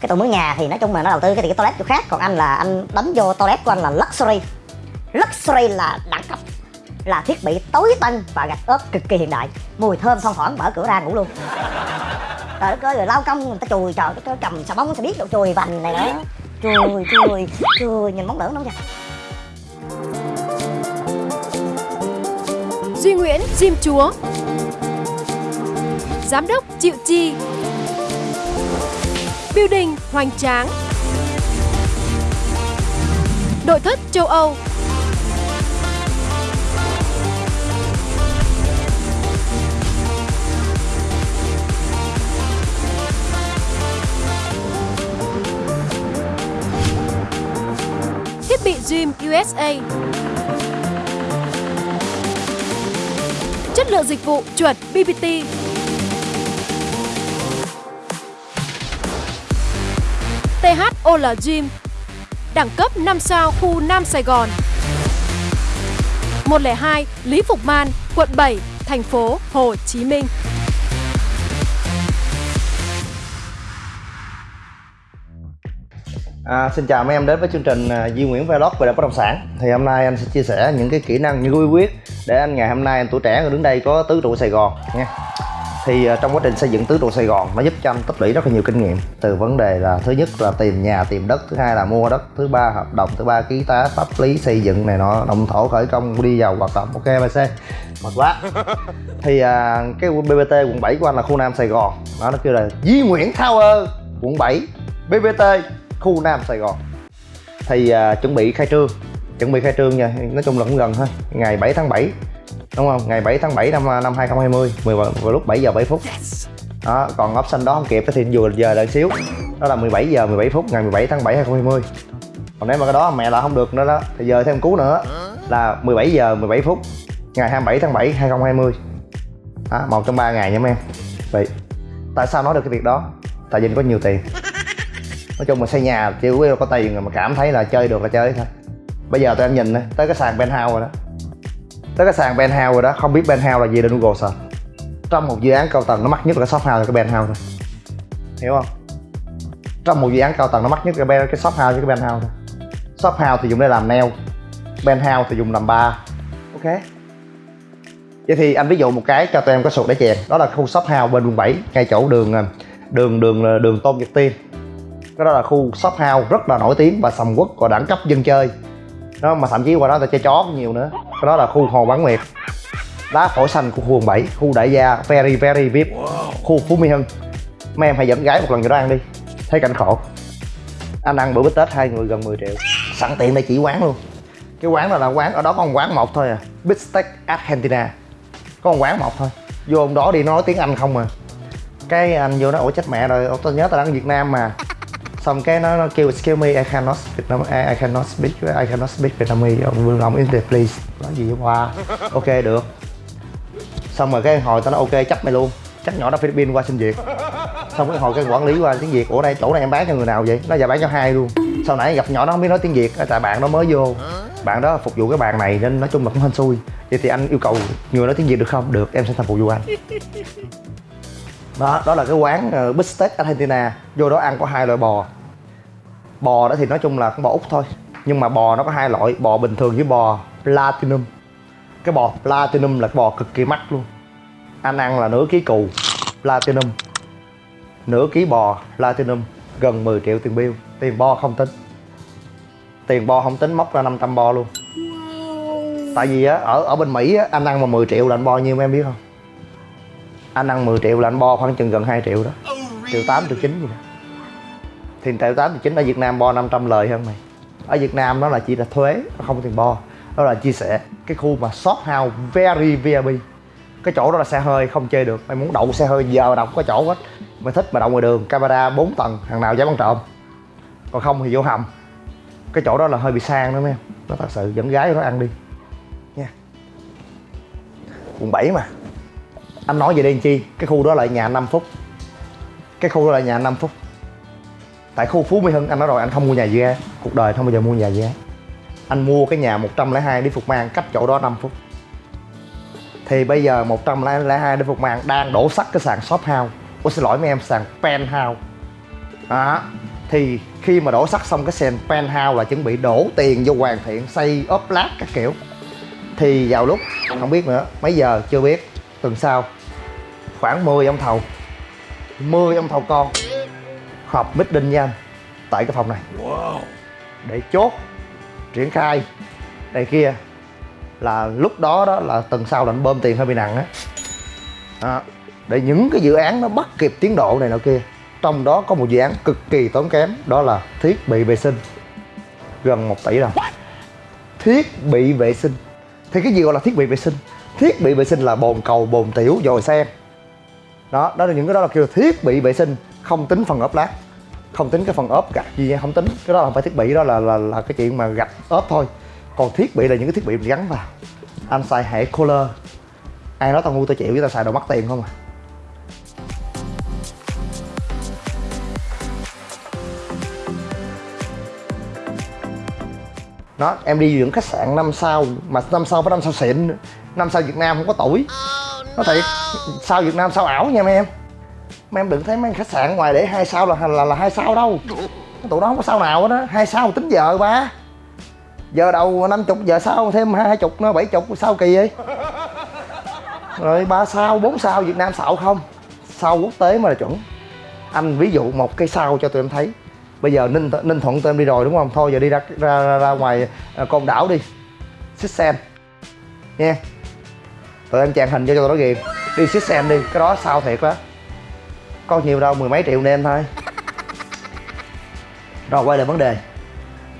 cái tụi mướn nhà thì nói chung là nó đầu tư cái thì cái toilet chỗ khác. Còn anh là, anh đánh vô toilet của anh là luxury. Luxury là đẳng cấp, là thiết bị tối tân và gạch ốp cực kỳ hiện đại. Mùi thơm thoang thoảng mở cửa ra ngủ luôn. Trời đất ơi, rồi lao công người ta chùi, trời cái cầm xà bóng sẽ biết độ chùi vành này đó. Chùi chùi chùi, nhìn móng lửa nó kìa. Duy Nguyễn, Diêm Chúa. Giám đốc Triệu Chi. Building hoành tráng. Nội thất châu Âu. Thiết bị Gym USA Chất lượng dịch vụ chuẩn BBT Ola Gym Đẳng cấp 5 sao khu Nam Sài Gòn. 102 Lý Phục Man, quận 7, thành phố Hồ Chí Minh. À, xin chào mấy em đến với chương trình à, Duy Nguyễn Vlog về bất động sản. Thì hôm nay anh sẽ chia sẻ những cái kỹ năng, những quy quyết Để anh ngày hôm nay anh tuổi trẻ đứng đây có tứ trụ Sài Gòn nha. Thì à, trong quá trình xây dựng tứ trụ Sài Gòn nó giúp cho anh tích lũy rất là nhiều kinh nghiệm. Từ vấn đề là thứ nhất là tìm nhà, tìm đất Thứ hai là mua đất, thứ ba hợp đồng, thứ ba ký tá, pháp lý, xây dựng này nọ Động thổ khởi công, đi vào hoạt động, ok BC Mệt quá. Thì à, cái BBT quận 7 của anh là khu Nam Sài Gòn. Đó nó kêu là Duy Nguyễn Tower quận 7 BBT khu Nam Sài Gòn. Thì à, chuẩn bị khai trương. Chuẩn bị khai trương nha nói chung là cũng gần thôi ngày 7 tháng 7 đúng không? Ngày 7 tháng 7 năm à, năm 2020 10 vào, vào lúc 7 giờ 7 phút. Đó còn option đó không kịp thì vừa giờ đợi xíu. Đó là 17 giờ 17 phút ngày 17 tháng 7 2020 còn nếu mà cái đó mẹ là không được nữa đó thì giờ thêm cú nữa là 17 giờ 17 phút ngày 27 tháng 7 2020 đó, một trong ba ngày nha mấy em. Vậy tại sao nói được cái việc đó? Tại vì có nhiều tiền. Nói chung mà xây nhà chỉ có tiền rồi mà cảm thấy là chơi được là chơi thôi. Bây giờ tụi em nhìn tới cái sàn penthouse rồi đó tới cái sàn penthouse rồi đó, không biết penthouse là gì lên google search trong một dự án cao tầng nó mắc nhất là cái shop house cái penthouse thôi. Hiểu không? Trong một dự án cao tầng nó mắc nhất là cái shop house với cái penthouse thôi. Shop house thì dùng để làm nail penthouse thì dùng làm bar. Ok? Vậy thì anh ví dụ một cái cho tụi em có sụt để chèn. Đó là khu shop house bên quận 7 ngay chỗ đường à, đường đường à, đường tôn nhật tiên. Cái đó là khu shop house rất là nổi tiếng và sầm uất và đẳng cấp dân chơi. Đó, mà thậm chí qua đó ta chơi chó nhiều nữa cái đó là khu hồ bán nguyệt đá phổi xanh của khu quận 7 khu đại gia very very vip khu phú mỹ hưng. Mấy em hãy dẫn gái một lần cho đó ăn đi. Thấy cảnh khổ. Anh ăn bữa bít tết hai người gần 10 triệu. Sẵn tiện đây chỉ quán luôn. Cái quán này là quán ở đó có một quán một thôi à. Big steak argentina. Có một quán một thôi. Vô ông đó đi nói tiếng anh không à. Cái anh vô nó ủa chết mẹ rồi tôi nhớ tao đang ở việt nam mà xong cái nó, nó kêu excuse me I cannot speak Nam I, I cannot speak I cannot speak Vietnamese. Vương Long in please. Nói gì qua ok được. Xong rồi cái hồi tao nói ok chấp mày luôn. Chắc nhỏ đó Philippines qua xin việc. Xong cái hồi cái quản lý qua tiếng Việt ủa đây chỗ này em bán cho người nào vậy? Nó giờ bán cho hai luôn. Sau nãy gặp nhỏ nó không biết nói tiếng Việt tại bạn nó mới vô. Bạn đó phục vụ cái bàn này nên nói chung là cũng hên xui. Vậy thì anh yêu cầu người nói tiếng Việt được không? Được em sẽ thành phục vụ anh. Đó đó là cái quán ờ, uh, Big Steak Argentina. Vô đó ăn có hai loại bò bò đó thì nói chung là con bò úc thôi. Nhưng mà bò nó có hai loại bò bình thường với bò platinum. Cái bò platinum là cái bò cực kỳ mắc luôn. Anh ăn là nửa ký cù platinum nửa ký bò platinum gần 10 triệu tiền bill. Tiền bo không tính. Tiền bo không tính móc ra 500 bo luôn. Tại vì á ở ở bên mỹ á anh ăn mà 10 triệu là anh bo nhiêu em biết không? Anh ăn 10 triệu là anh bo khoảng chừng gần 2 triệu đó. Triệu 8 triệu 9 gì đó thì tại 8 9 ở Việt Nam bo 500 lời hơn mày. Ở Việt Nam đó là chỉ là thuế, không có tiền bo. Đó là chia sẻ cái khu mà shop house very VIP cái chỗ đó là xe hơi không chơi được. Mày muốn đậu xe hơi giờ đậu có chỗ hết. Mày thích mà đậu ngoài đường, camera 4 tầng, thằng nào dám ăn trộm. Còn không thì vô hầm. Cái chỗ đó là hơi bị sang đó mấy em nó thật sự dẫn gái nó ăn đi. Nha. Quận 7 mà. Anh nói về đây chi, cái khu đó là nhà 5 phút. Cái khu đó là nhà 5 phút tại khu Phú Mỹ Hưng, anh nói rồi, anh không mua nhà gì án cuộc đời không bao giờ mua nhà gì án anh mua cái nhà 102 đi Phục Mang cách chỗ đó 5 phút. Thì bây giờ 102 đi Phục Mang đang đổ sắt cái sàn shop house. Ủa, xin lỗi mấy em, sàn penthouse. Đó. Thì khi mà đổ sắt xong cái sàn penthouse là chuẩn bị đổ tiền vô hoàn thiện, xây ốp lát các kiểu. Thì vào lúc, không biết nữa, mấy giờ, chưa biết. Tuần sau, khoảng 10 ông thầu. 10 ông thầu con họp meeting với anh. Tại cái phòng này. Để chốt triển khai. Này kia. Là lúc đó đó là tuần sau là anh bơm tiền hơi bị nặng á. Đó. để những cái dự án nó bắt kịp tiến độ này nọ kia trong đó có một dự án cực kỳ tốn kém đó là thiết bị vệ sinh. Gần 1 tỷ đồng. Thiết bị vệ sinh. Thì cái gì gọi là thiết bị vệ sinh? Thiết bị vệ sinh là bồn cầu bồn tiểu dồi sen đó đó là những cái đó là kêu thiết bị vệ sinh không tính phần ốp lát không tính cái phần ốp gạch gì nha không tính. Cái đó là phải thiết bị đó là là là cái chuyện mà gạch ốp thôi. Còn thiết bị là những cái thiết bị mình gắn vào. Anh xài hệ color ai nói tao ngu tao chịu với tao xài đồ mắc tiền không à. Đó em đi những khách sạn năm sao mà năm sao phải năm sao xịn năm sao Việt Nam không có tuổi. Nó thiệt sao Việt Nam sao ảo nha mấy em mà em đừng thấy mấy khách sạn ngoài để hai sao là là là hai sao đâu. Tụi nó không có sao nào hết á. Hai sao tính giờ ba. Giờ đầu năm chục giờ sau thêm hai chục nó bảy chục sao kỳ vậy? Rồi ba sao bốn sao Việt Nam xạo không? Sao quốc tế mà là chuẩn. Anh ví dụ một cái sao cho tụi em thấy. Bây giờ ninh ninh thuận tụi em đi rồi đúng không? Thôi giờ đi ra ra ra, ra ngoài à, con đảo đi. Xích sen. Nha. Tụi em chàng hình cho cho tụi nó ghiền đi xích sen đi cái đó sao thiệt đó có nhiều đâu mười mấy triệu nên thôi. Rồi quay lại vấn đề.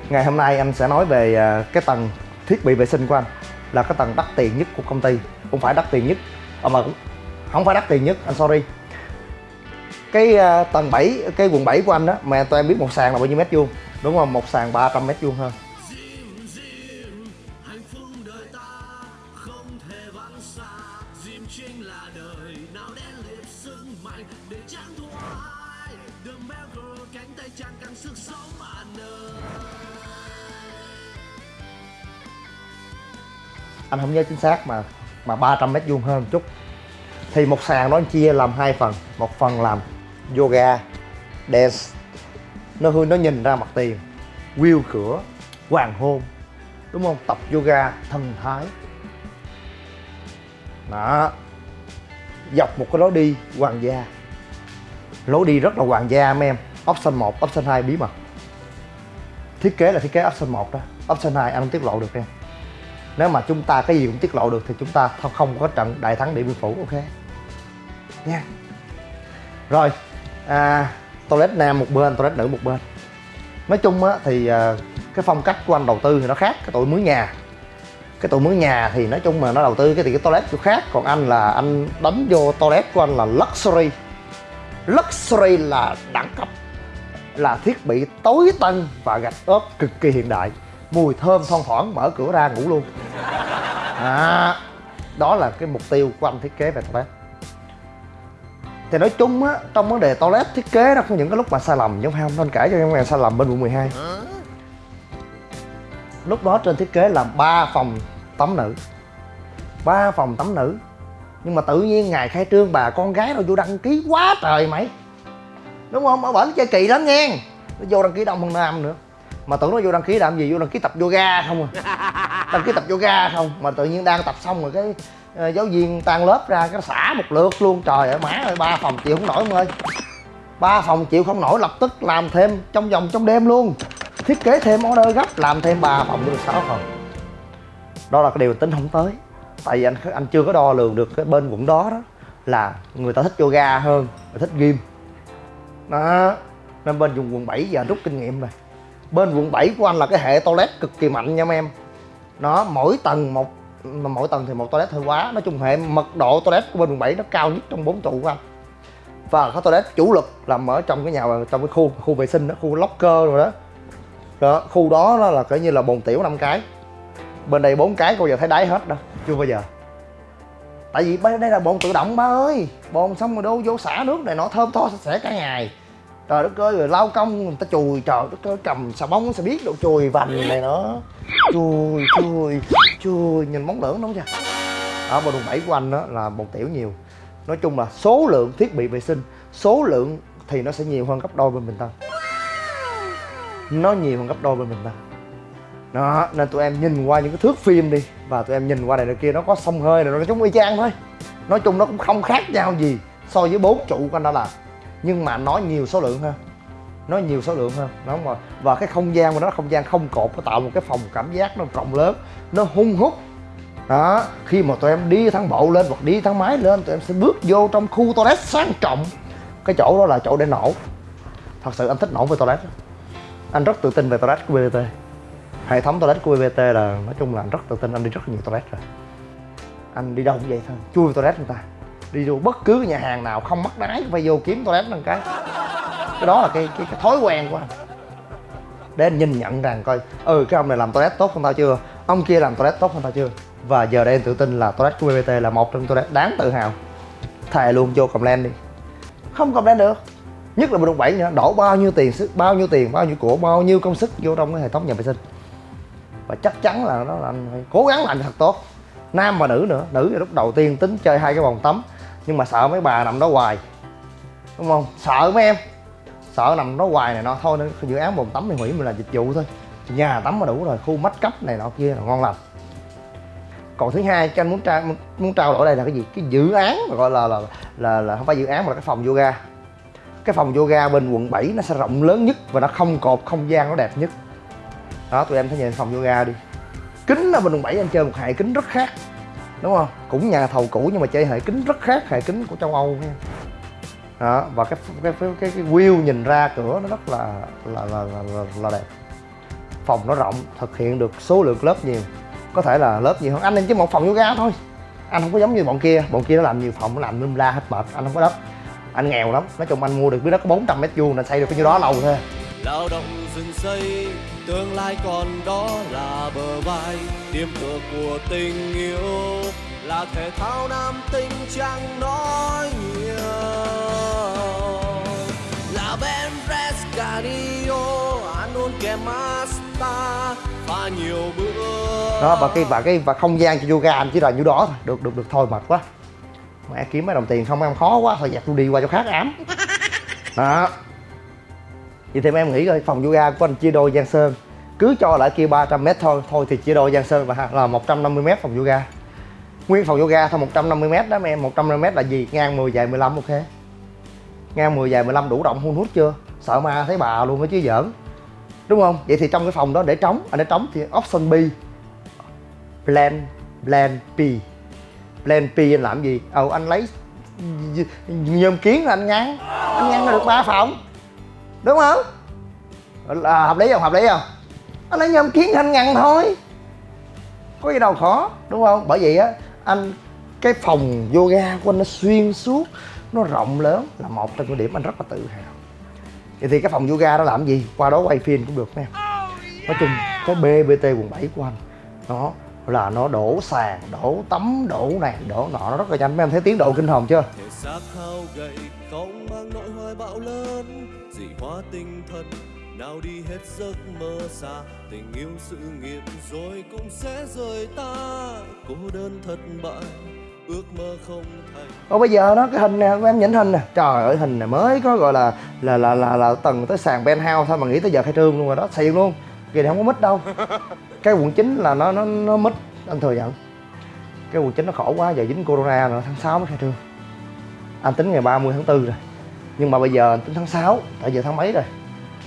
Ngày hôm nay anh sẽ nói về à, cái tầng thiết bị vệ sinh của anh là cái tầng đắt tiền nhất của công ty. Không phải đắt tiền nhất à, mà cũng không phải đắt tiền nhất anh sorry. Cái uh, tầng 7 cái quận 7 của anh đó mà tụi em biết một sàn là bao nhiêu mét vuông? Đúng không? Một sàn 300 mét vuông hơn anh không nhớ chính xác mà mà 300 mét vuông hơn một chút. Thì một sàn đó chia làm hai phần, một phần làm yoga, dance. Nó hư, nó nhìn ra mặt tiền. View cửa, hoàng hôn, đúng không? Tập yoga thần thái. Đó. Dọc một cái lối đi hoàng gia. Lối đi rất là hoàng gia, mấy em option 1, option 2 bí mật. Thiết kế là thiết kế option 1 đó. Option 2 anh không tiết lộ được em nếu mà chúng ta cái gì cũng tiết lộ được thì chúng ta không có trận đại thắng điện biên phủ ok? Nha. Rồi à, toilet nam một bên toilet nữ một bên. Nói chung á thì à, cái phong cách của anh đầu tư thì nó khác cái tụi mướn nhà. Cái tụi mướn nhà thì nói chung mà nó đầu tư cái thì cái toilet chỗ khác còn anh là anh đánh vô toilet của anh là luxury. Luxury là đẳng cấp là thiết bị tối tân và gạch ốp cực kỳ hiện đại. Mùi thơm thoang thoảng mở cửa ra ngủ luôn. À, đó là cái mục tiêu của anh thiết kế về toilet. Thì nói chung á trong vấn đề toilet thiết kế nó có những cái lúc mà sai lầm chứ không? Nên kể cho em nghe sai lầm bên quận 12 lúc đó trên thiết kế là ba phòng tắm nữ. Ba phòng tắm nữ. Nhưng mà tự nhiên ngày khai trương bà con gái đâu vô đăng ký quá trời mày đúng không? Ở bển chơi kỳ lắm nha nó vô đăng ký đông hơn nam nữa. Mà tưởng nó vô đăng ký làm gì? Vô đăng ký tập yoga không à? Đăng ký tập yoga không? Mà tự nhiên đang tập xong rồi cái uh, giáo viên tan lớp ra cái xả một lượt luôn. Trời ơi má ơi ba phòng chịu không nổi em ơi. Ba phòng chịu không nổi lập tức làm thêm trong vòng trong đêm luôn. Thiết kế thêm order gấp làm thêm ba phòng được sáu phòng. Đó là cái điều tính không tới. Tại vì anh anh chưa có đo lường được cái bên quận đó đó là người ta thích yoga hơn người thích gym đó, nên bên dùng quận 7 giờ rút kinh nghiệm rồi. Bên quận 7 của anh là cái hệ toilet cực kỳ mạnh nha mấy em. Nó, mỗi tầng một, mà mỗi tầng thì một toilet hơi quá. Nói chung hệ mật độ toilet của bên quận 7 nó cao nhất trong bốn trụ của anh. Và cái toilet chủ lực làm ở trong cái nhà, trong cái khu khu vệ sinh đó, khu locker rồi đó. Đó, khu đó nó là coi như là bồn tiểu năm cái. Bên đây bốn cái bao giờ thấy đáy hết đâu chưa bao giờ tại vì đây là bồn tự động, ba ơi. Bồn xong rồi đô vô xả nước này, nó thơm tho sạch sẽ cả ngày. Trời đất ơi, rồi lao công người ta chùi, trời đất ơi, cầm xà bông sẽ biết độ chùi vành này nó chùi chùi chùi, nhìn móng lưỡng đúng chưa? Ở bồn đồn bảy của anh đó là bồn tiểu nhiều. Nói chung là số lượng thiết bị vệ sinh, số lượng thì nó sẽ nhiều hơn gấp đôi bên bình tân nó nhiều hơn gấp đôi bên bình tân đó, nên tụi em nhìn qua những cái thước phim đi. Và tụi em nhìn qua này này kia, nó có sông hơi này, nó giống y chang thôi. Nói chung nó cũng không khác nhau gì so với bốn trụ của anh đã làm nhưng mà nó nhiều số lượng hơn. Nó nhiều số lượng hơn. Đúng rồi. Và cái không gian của nó, không gian không cột, nó tạo một cái phòng cảm giác nó rộng lớn, nó hung hút. Đó, khi mà tụi em đi thang bộ lên hoặc đi thang máy lên, tụi em sẽ bước vô trong khu toilet sang trọng. Cái chỗ đó là chỗ để nổ. Thật sự anh thích nổ về toilet anh rất tự tin về toilet của BBT hệ thống toilet của BBT là nói chung là anh rất tự tin anh đi rất nhiều toilet rồi. Anh đi đâu cũng vậy thôi chui vào toilet người ta. Đi vô bất cứ nhà hàng nào không mắc đáy phải vô kiếm toilet một cái. Cái đó là cái, cái, cái thói quen của anh. Để anh nhìn nhận rằng coi ừ cái ông này làm toilet tốt hơn tao chưa? Ông kia làm toilet tốt hơn tao chưa? Và giờ đây anh tự tin là toilet của BBT là một trong toilet đáng tự hào. Thề luôn vô comment đi. Không comment được. Nhất là bên đồng bảy nữa đổ bao nhiêu tiền sức bao nhiêu tiền bao nhiêu của bao nhiêu công sức vô trong cái hệ thống nhà vệ sinh và chắc chắn là nó là anh phải cố gắng làm thật tốt. Nam và nữ nữa nữ thì lúc đầu tiên tính chơi hai cái vòng tắm nhưng mà sợ mấy bà nằm đó hoài đúng không? Sợ mấy em sợ nằm đó hoài này nó thôi nữa dự án vòng tắm thì hủy mình là dịch vụ thôi. Nhà tắm mà đủ rồi khu mách cấp này nọ kia là ngon lành. Còn thứ hai cái anh muốn trao muốn trao đổi đây là cái gì? Cái dự án mà gọi là là là, là không phải dự án mà là cái phòng yoga. Cái phòng yoga bên quận 7 nó sẽ rộng lớn nhất và nó không cột không gian nó đẹp nhất đó tụi em thấy nhìn phòng yoga đi. Kính ở bên quận 7 anh chơi một hệ kính rất khác đúng không? Cũng nhà thầu cũ nhưng mà chơi hệ kính rất khác hệ kính của châu âu nha. Đó và cái cái cái cái, cái view nhìn ra cửa nó rất là là là, là, là, là đẹp. Phòng nó rộng thực hiện được số lượng lớp nhiều. Có thể là lớp nhiều hơn. Anh em chỉ một phòng yoga thôi. Anh không có giống như bọn kia. Bọn kia nó làm nhiều phòng nó làm lum la hết mệt anh không có đất. Anh nghèo lắm. Nói chung anh mua được cái đất có 400 mét vuông nên xây được cái nhiêu đó lâu thôi. Lao động rừng xây tương lai còn đó là bờ vai. Điểm tựa của tình yêu là thể thao nam tinh chẳng nói nhiều. Là Ben Rescadio ăn uống kèm Asta pha nhiều bữa. Đó và cái và cái và không gian cho yoga anh chỉ là nhiêu đó thôi. Được được được thôi mệt quá. Mẹ kiếm mấy đồng tiền không em khó quá. Thôi dẹp tôi đi qua chỗ khác ám. Đó vậy thì em nghĩ coi, phòng yoga của anh chia đôi Giang Sơn cứ cho lại kia 300m thôi thôi thì chia đôi Giang Sơn và là 150m phòng yoga. Nguyên phòng yoga thôi 150m đó em 150m là gì? Ngang 10 dài 15 ok. Ngang 10 dài 15 đủ rộng, hun hút chưa? Sợ ma thấy bà luôn đó chứ giỡn. Đúng không? Vậy thì trong cái phòng đó để trống, anh để trống thì option B, plan plan P. Plan P anh làm gì? Ờ anh lấy nhôm kiến là anh ngăn anh ngăn được ba phòng đúng không? Là hợp lý không? Hợp lý không? Anh lấy nhôm kiến anh ngăn thôi. Có gì đâu khó đúng không? Bởi vậy á anh cái phòng yoga của anh nó xuyên suốt nó rộng lớn là một trong những điểm anh rất là tự hào. Vậy thì cái phòng yoga đó làm gì? Qua đó quay phim cũng được nè nói chung cái bbt quận 7 của anh. Nó là nó đổ sàn đổ tắm đổ này đổ nọ. Nó rất là nhanh. Mấy em thấy tiến độ kinh hồn chưa? Không mang nỗi hoài bão lớn. Dị hóa tinh thần nào đi hết giấc mơ xa. Tình yêu sự nghiệp rồi cũng sẽ rời ta. Cô đơn thất bại ước mơ không thành. Ồ bây giờ nó cái hình nè em nhìn hình nè. Trời ơi hình này mới có gọi là là là là, là tầng tới sàn penthouse thôi mà nghĩ tới giờ khai trương luôn rồi đó. Xịn luôn. Kỳ này không có mít đâu cái quận chính là nó nó nó mít anh thừa nhận. Cái quận chính nó khổ quá giờ dính corona rồi tháng 6 mới khai trương. Anh tính ngày 30 tháng 4 rồi. Nhưng mà bây giờ anh tính tháng 6 tại giờ tháng mấy rồi?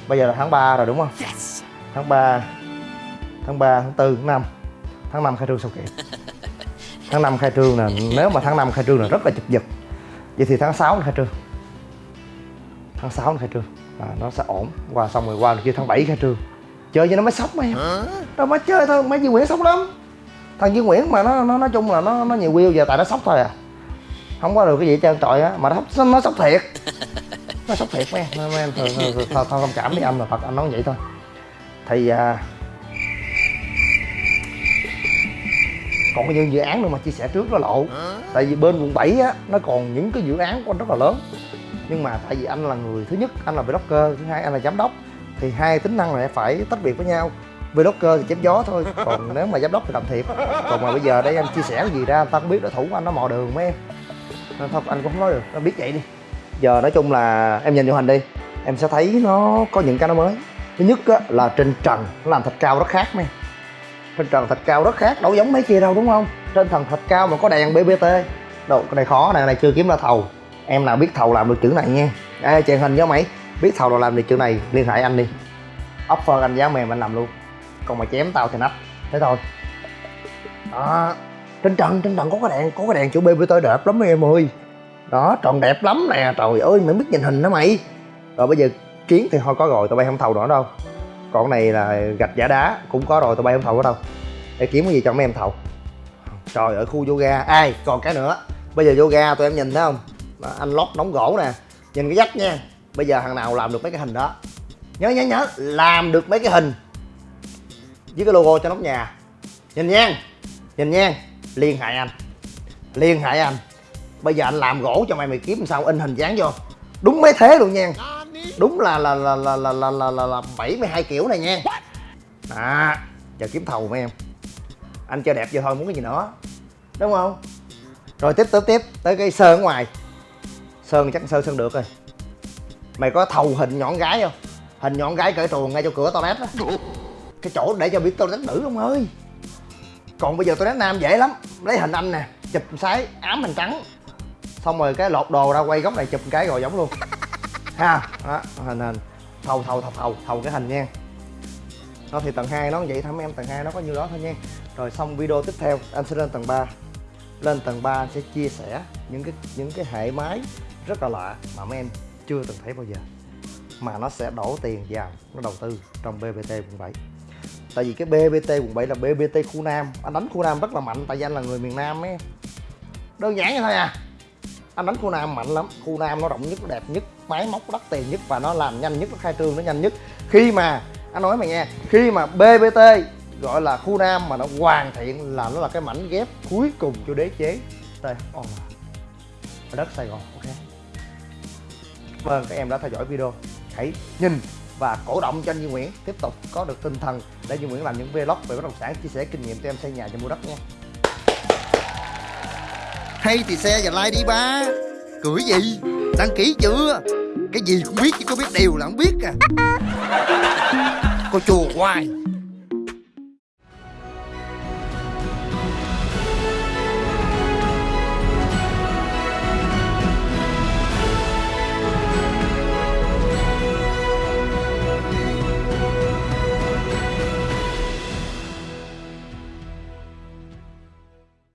Bây giờ là tháng 3 rồi đúng không? Tháng 3 tháng 3 tháng 4 tháng 5 tháng 5 khai trương sao kịp tháng 5 khai trương nè nếu mà tháng 5 khai trương là rất là chụp giật vậy thì tháng 6 nó khai trương. Tháng 6 nó khai trương. À, nó sẽ ổn. Qua xong rồi qua kia tháng 7 khai trương chơi cho nó mới sốc em. Đâu mới chơi thôi mấy Duy Nguyễn sốc lắm. Thằng Duy Nguyễn mà nó nó nói chung là nó nó nhiều view giờ tại nó sốc thôi à. Không có được cái gì hết trơn trọi á mà nó sốc nó sốc thiệt. Nó sốc thiệt mấy em mấy em thôi, thôi, thôi, thông cảm với anh là thật anh nói vậy thôi. Thì à, còn có những dự án nữa mà chia sẻ trước nó lộ. Tại vì bên quận 7 á nó còn những cái dự án của anh rất là lớn. Nhưng mà tại vì anh là người thứ nhất anh là vlogger thứ hai anh là giám đốc thì hai tính năng này phải tách biệt với nhau. Vlogger thì chém gió thôi còn nếu mà giám đốc thì làm thiệt còn mà bây giờ đây anh chia sẻ cái gì ra anh ta không biết đối thủ của anh nó mò đường mấy em. Nên thôi anh cũng không nói được nó biết vậy đi. Giờ nói chung là em nhìn vô hình đi em sẽ thấy nó có những cái nó mới. Thứ nhất á, là trên trần nó làm thạch cao rất khác mấy trên trần thạch cao rất khác đâu giống mấy kia đâu đúng không? Trên thần thạch cao mà có đèn bbt đâu cái này khó này, này chưa kiếm ra thầu. Em nào biết thầu làm được chữ này nha. Ê, chèn hình với mày biết thầu nào làm được chữ này liên hệ anh đi. Offer anh giá mềm anh làm luôn. Còn mà chém tao thì nách thế thôi. Đó. Trên trần trên trần có cái đèn có cái đèn chữ bbt đẹp lắm em ơi. Đó tròn đẹp lắm nè. Trời ơi mày biết nhìn hình đó mày. Rồi bây giờ kiến thì thôi có rồi tụi bay không thầu nữa đâu. Còn cái này là gạch giả đá cũng có rồi tụi bay không thầu nữa đâu. Để kiếm cái gì cho mấy em thầu. Trời ở khu yoga. Ai còn cái nữa. Bây giờ yoga tụi em nhìn thấy không? Đó, anh lót nóng gỗ nè. Nhìn cái dách nha bây giờ thằng nào làm được mấy cái hình đó? Nhớ nhớ nhớ làm được mấy cái hình với cái logo cho nóc nhà. Nhìn nhan nhìn nhan liên hệ anh liên hệ anh. Bây giờ anh làm gỗ cho mày mày kiếm sao in hình dáng vô. Đúng mấy thế luôn nha. Đúng là là là là là là là, là, là 72 kiểu này nha. À giờ kiếm thầu mấy em. Anh cho đẹp vô thôi muốn cái gì nữa. Đúng không? Rồi tiếp tiếp tiếp. Tới cái sơn ở ngoài. Sơn chắc sơn sơn được rồi mày có thầu hình nhọn gái không? Hình nhọn gái cởi truồng ngay chỗ cửa toilet đó. Cái chỗ để cho biết toilet nữ không ơi. Còn bây giờ toilet nam dễ lắm. Lấy hình anh nè chụp sái ám hình trắng. Xong rồi cái lột đồ ra quay góc này chụp cái rồi giống luôn. Ha đó hình hình. Thầu thầu thầu thầu thầu cái hình nha. Nó thì tầng 2 nó vậy mấy em tầng 2 nó có nhiêu đó thôi nha. Rồi xong video tiếp theo anh sẽ lên tầng 3 lên tầng 3 anh sẽ chia sẻ những cái những cái hệ máy rất là lạ mà mấy em chưa từng thấy bao giờ. Mà nó sẽ đổ tiền vào, nó đầu tư trong BBT quận 7 tại vì cái BBT quận 7 là BBT khu Nam. Anh đánh khu Nam rất là mạnh, tại vì anh là người miền Nam ấy. Đơn giản như thôi à. Anh đánh khu Nam mạnh lắm. Khu Nam nó rộng nhất, nó đẹp nhất, máy móc đắt tiền nhất và nó làm nhanh nhất, nó khai trương nó nhanh nhất. Khi mà, anh nói mày nghe, khi mà BBT gọi là khu Nam mà nó hoàn thiện là nó là cái mảnh ghép cuối cùng cho đế chế. Đây oh. đất Sài Gòn, ok ơn các em đã theo dõi video. Hãy nhìn và cổ động cho anh Duy Nguyễn tiếp tục có được tinh thần để Duy Nguyễn làm những vlog về bất động sản chia sẻ kinh nghiệm cho em xây nhà cho mua đất nha. Hay thì xe và like đi ba. Cười gì? Đăng ký chưa? Cái gì cũng biết chứ có biết điều là không biết à. Cô chùa hoài